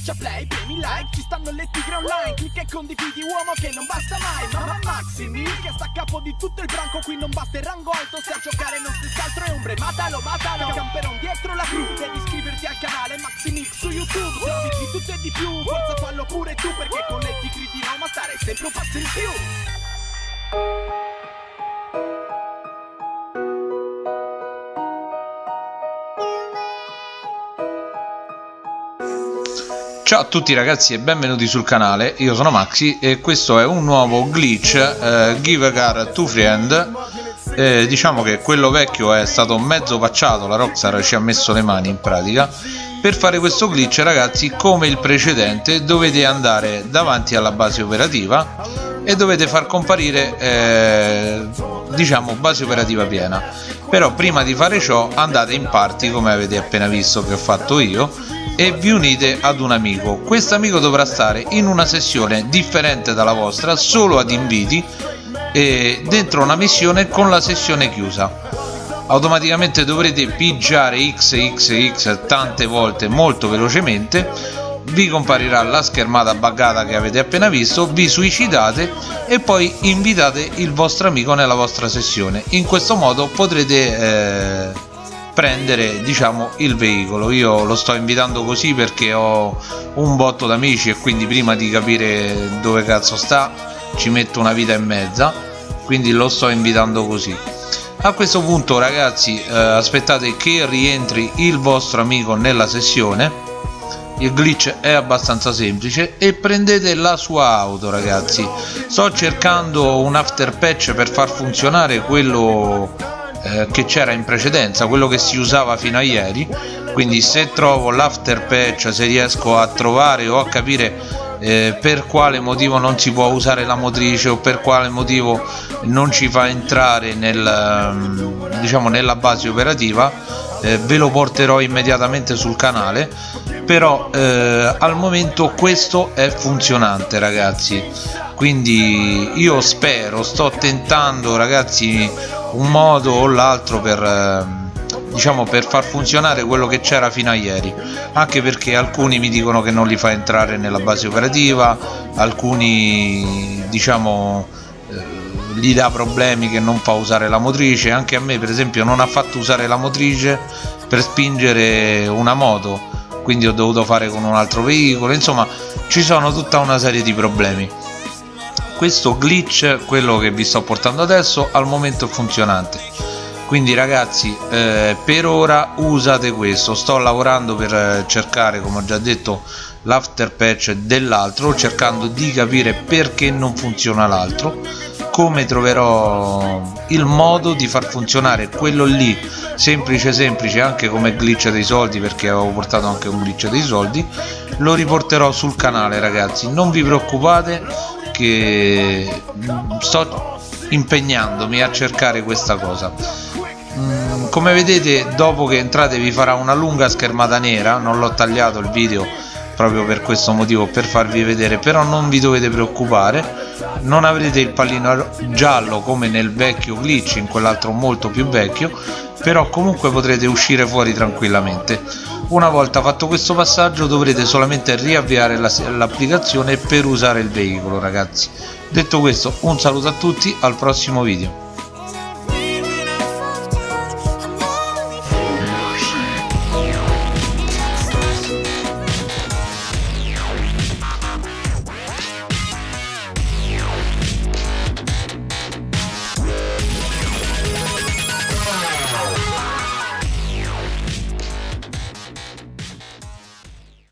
Schiaccia play, premi like, ci stanno le tigre online Clicca e condividi uomo che non basta mai Mamma Maximi che sta a capo di tutto il branco Qui non basta il rango alto, se a giocare non stessi altro è ombre Matalo, matalo, camperon dietro la crew Devi iscriverti al canale Maximix su YouTube Servizi di tutto e di più, forza fallo pure tu Perché con le tigre di Roma stare sempre un passo in più Ciao a tutti ragazzi e benvenuti sul canale, io sono Maxi e questo è un nuovo glitch eh, Give a Car to Friend. Eh, Diciamo che quello vecchio è stato mezzo pacciato, la Rockstar ci ha messo le mani in pratica. Per fare questo glitch ragazzi come il precedente dovete andare davanti alla base operativa e dovete far comparire eh, diciamo base operativa piena. Però prima di fare ciò andate in party come avete appena visto che ho fatto io e vi unite ad un amico. Questo amico dovrà stare in una sessione differente dalla vostra solo ad inviti e dentro una missione con la sessione chiusa. Automaticamente dovrete pigiare xxx tante volte molto velocemente vi comparirà la schermata buggata che avete appena visto vi suicidate e poi invitate il vostro amico nella vostra sessione. In questo modo potrete eh, prendere diciamo il veicolo. Io lo sto invitando così perché ho un botto d'amici e quindi prima di capire dove cazzo sta ci metto una vita e mezza. Quindi lo sto invitando così. A questo punto ragazzi eh, aspettate che rientri il vostro amico nella sessione il glitch è abbastanza semplice e prendete la sua auto ragazzi. Sto cercando un after patch per far funzionare quello eh, che c'era in precedenza quello che si usava fino a ieri. Quindi se trovo l'after patch se riesco a trovare o a capire eh, per quale motivo non si può usare la motrice o per quale motivo non ci fa entrare nel, mm, diciamo, nella base operativa eh, ve lo porterò immediatamente sul canale però eh, al momento questo è funzionante ragazzi. Quindi io spero sto tentando ragazzi un modo o l'altro per ehm, diciamo per far funzionare quello che c'era fino a ieri. Anche perché alcuni mi dicono che non li fa entrare nella base operativa alcuni diciamo eh, gli dà problemi che non fa usare la motrice. Anche a me per esempio non ha fatto usare la motrice per spingere una moto quindi ho dovuto fare con un altro veicolo. Insomma ci sono tutta una serie di problemi. Questo glitch quello che vi sto portando adesso al momento è funzionante. Quindi ragazzi eh, per ora usate questo. Sto lavorando per eh, cercare come ho già detto l'after patch dell'altro cercando di capire perché non funziona l'altro come troverò il modo di far funzionare quello lì semplice semplice anche come glitch dei soldi perché avevo portato anche un glitch dei soldi lo riporterò sul canale ragazzi. Non vi preoccupate che sto impegnandomi a cercare questa cosa. Mm, come vedete dopo che entrate vi farà una lunga schermata nera. Non l'ho tagliato il video proprio per questo motivo per farvi vedere però non vi dovete preoccupare non avrete il pallino giallo come nel vecchio glitch in quell'altro molto più vecchio però comunque potrete uscire fuori tranquillamente. Una volta fatto questo passaggio dovrete solamente riavviare l'applicazione per usare il veicolo ragazzi. Detto questo un saluto a tutti al prossimo video